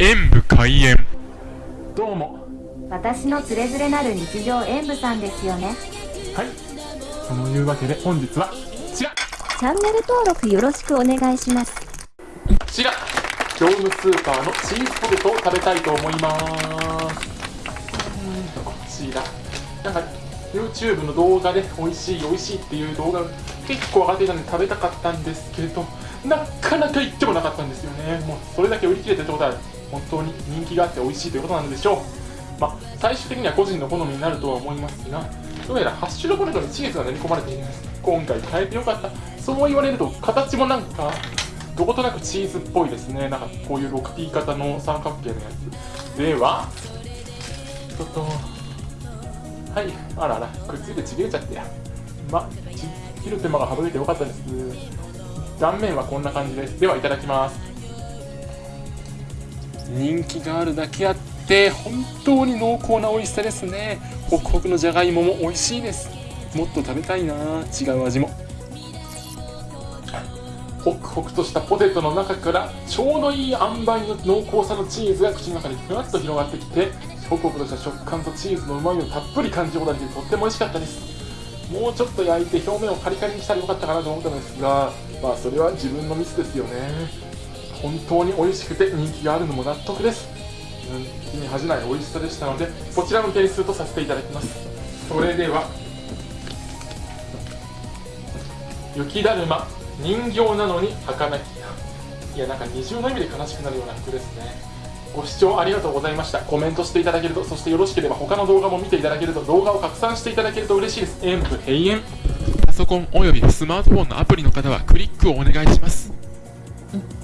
演武開演。どうも。私のつれづれなる日常演舞さんですよね。はい。そのいうわけで本日はこちら。チャンネル登録よろしくお願いします。こちら。業務スーパーのチーズポテトを食べたいと思います。うんこちら。なんか YouTube の動画で美味しい美味しいっていう動画が結構上がっていたので食べたかったんですけどなかなか行ってもなかったんですよね。もうそれだけ売り切れてるってことは本当に人気があって美味しいということなんでしょう。まあ最終的には個人の好みになるとは思いますがどうやらハッシュドポテトにチーズが練り込まれているんです。今回変えてよかった。そう言われると形もなんかどことなくチーズっぽいですね。なんかこういう 6P 型の三角形のやつ。ではちょっとはいあらあらくっついてちぎれちゃってや。まち切る手間が省いてよかったです。断面はこんな感じです。ではいただきます。人気があるだけあって本当に濃厚な美味しさですね。ホクホクのじゃがいもも美味しいです。もっと食べたいな。違う味も。ホクホクとしたポテトの中からちょうどいい塩梅の濃厚さのチーズが口の中にふわっと広がってきてホクホクとした食感とチーズのうまみをたっぷり感じることができてとっても美味しかったです。もうちょっと焼いて表面をカリカリにしたらよかったかなと思ったのですがまあそれは自分のミスですよね。本当に美味しくて人気があるのも納得です。うん気に恥じない美味しさでしたのでこちらの点数とさせていただきます。それでは雪だるま人形なのに儚きいやなんか二重の意味で悲しくなるような服ですね。ご視聴ありがとうございました。コメントしていただけるとそしてよろしければ他の動画も見ていただけると動画を拡散していただけると嬉しいです。演武閉園パソコンおよびスマートフォンのアプリの方はクリックをお願いします。うん